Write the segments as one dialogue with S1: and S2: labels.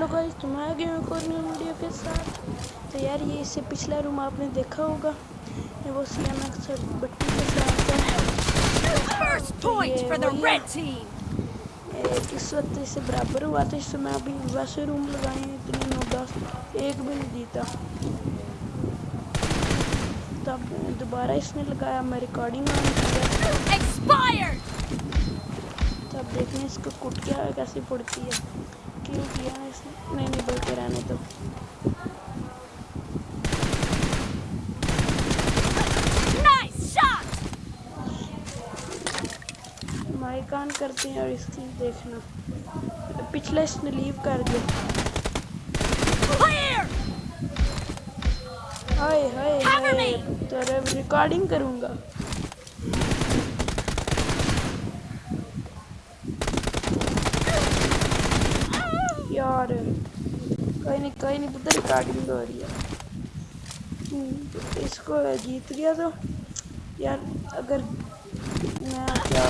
S1: Hello guys تم آ گئے ایک اور نیو ویڈیو کے ساتھ؟ تو یار یہ اس سے پچھلا روم آپ نے دیکھا ہوگا۔ یہ وہ سی ایم ایکس بٹی کے ساتھ اس وقت اس سے برابر ہوا تھا؟ اس سے میں ابھی ویسے روم لگائے ہیں اتنے نو دس ایک بھی نہیں جیتا تب دوبارہ اس نے لگایا میں ریکارڈنگ آن تب دیکھیں اس کو کٹ کیا کیسے پڑتی ہے۔ کیوں کیا اس نے میں نے نہیں کر آنے تو مائی کان کرتے ہیں اور اس کی دیکھنا پچھلا اس نے لیو کر دیا ہائے ہائے ہائے تو ریکارڈنگ کروں گا یار کوئی نہیں کوئی نہیں بدھر ریکارڈنگ ہو رہی ہے اس کو جیت گیا تو یار اگر میں کیا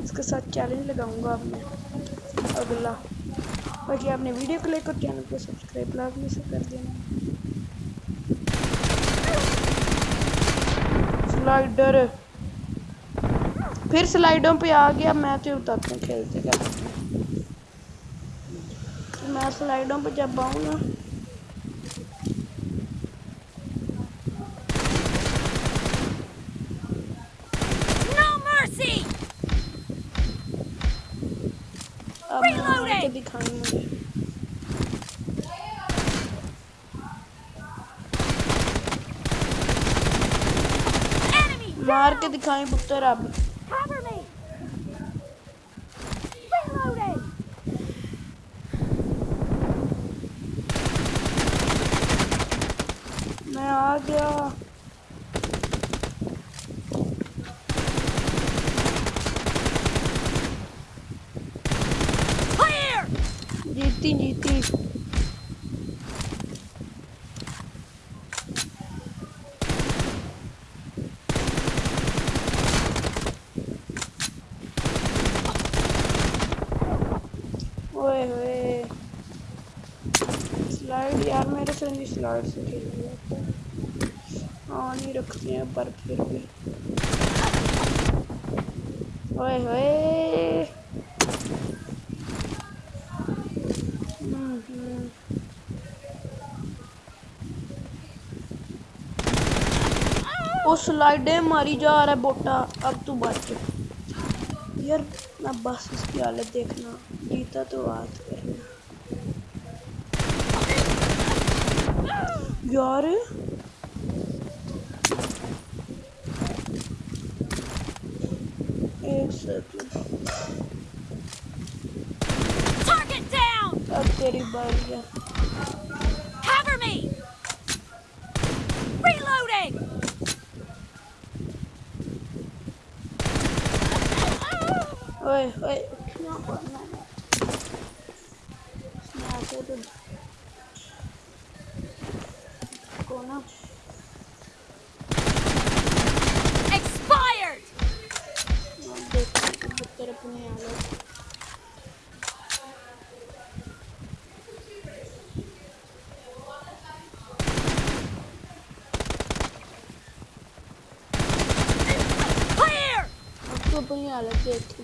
S1: اس کے ساتھ چیلنج لگاؤں گا آپ نے اگلا باقی آپ نے ویڈیو کو لے کر چینل کو سبسکرائب لازمی سے کر دینا سلائڈر پھر سلائڈوں پہ آ گیا میں تو اترتے کھیلتے کھیلتے میں سلائڈوں پہ جب آؤں گا
S2: مار کے
S1: دکھائیں پتر اب گیا جیتی جیتی سلائڈ یار میرے سے نہیں سلائڈ سے کھیل رہی ہے ہاں نہیں رکھتے ہیں پر پھر بھی ہوئے ہوئے وہ سلائڈیں ماری جا رہا ہے بوٹا اب تو بچ یار میں بس اس کی حالت دیکھنا جیتا تو بات کرنا یار Target
S2: down!
S1: I'm getting buddy.
S2: Cover me! Reloading!
S1: Wait, wait. Not one that. It's not good. Go now. نہیں آ رہا دیکھتی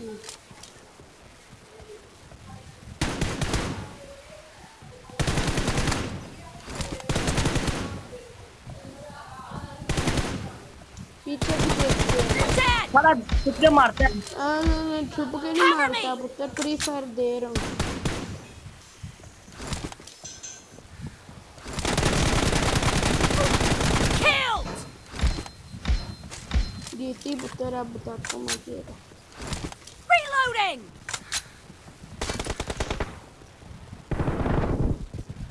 S1: پیچھے
S3: چھپ کے مارتا
S1: ہے چھپ کے نہیں مارتا فری فائر دے رہا ہوں یوٹیوب پر آپ بتاتا ہوں مجھے
S2: Reloading!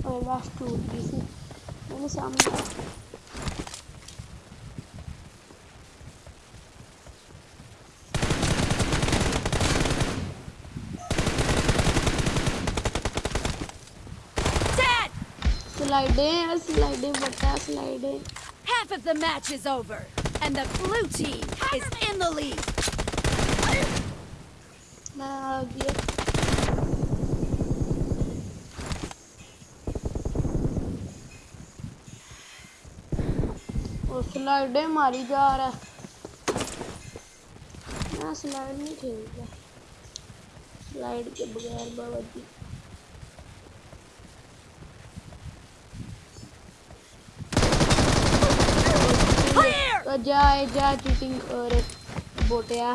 S1: اور لاسٹ ٹوٹ گئی تھی میں نے سامنے سلائڈیں سلائڈیں بتا سلائڈیں
S2: Half of the match is over. And the blue team is in the lead.
S1: Mag سلائڈیں ماری جا رہا ہے میں سلائڈ نہیں کھیلتا سلائڈ کے بغیر باورچی جائے جا چیٹنگ اور بوٹیا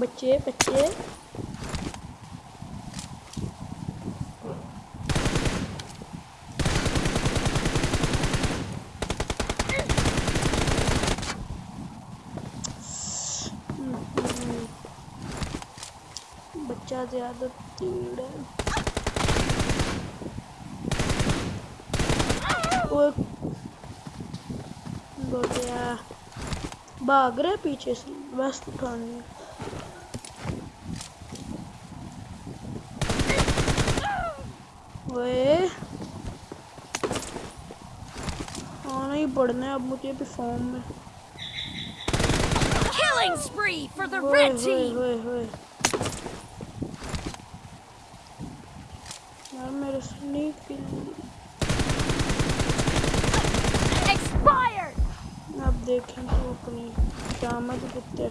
S1: بچے بچے بچہ زیادہ تیڑ ہے۔ بھاگ رہے پیچھے سے ویسٹ اٹھانے ہاں، نہیں پڑھنا اب مجھے بھی فارم میں۔
S2: Killing spree for the red team!
S1: اب دیکھیں تو اپنی جامد پتر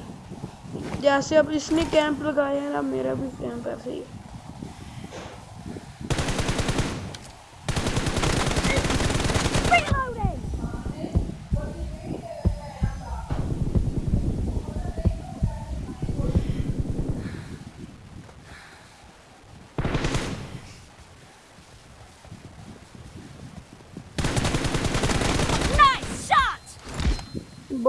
S1: جیسے اب اس نے کیمپ لگایا ہے نا میرا بھی کیمپ ایسے ہی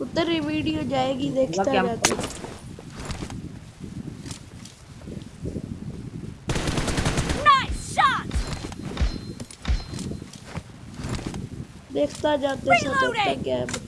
S1: اتر ویڈیو جائے گی دیکھتا جاتا دیکھتا جاتے کیا ہے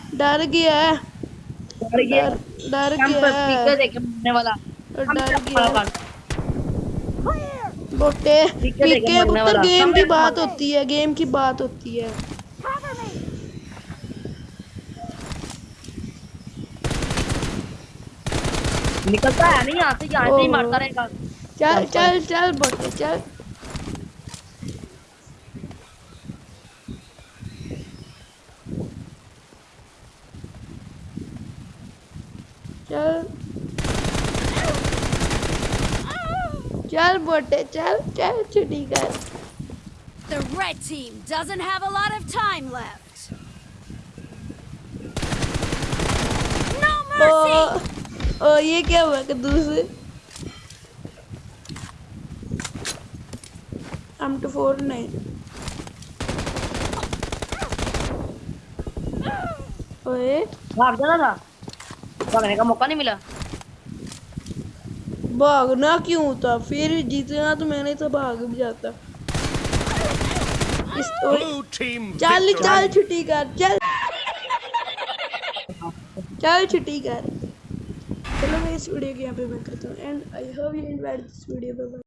S1: ڈر گیا ہے
S3: ڈر گیا
S1: ڈر گیا بوٹے
S3: پیکے بوٹے گیم کی بات
S1: ہوتی ہے گیم کی بات ہوتی ہے
S3: نکلتا ہے نہیں یہاں سے ہی مارتا رہے گا
S1: چل چل چل بوٹے چل Chal bote, chal, chal, chuti kar.
S2: The red team doesn't have a lot of time left. No mercy! Oh,
S1: oh ye kya hua kadoos? I'm to four nine. Oh, eh?
S3: Bhag jana tha. Bhagne ka mauka nahi mila.
S1: بھاگنا کیوں تھا پھر جیتنا تو میں نے تو بھاگ بھی جاتا
S4: چل چل
S1: چھٹی کر چل چل چھٹی کر چلو میں اس ویڈیو کے یہاں پہ میں کرتا ہوں and I hope you invite this video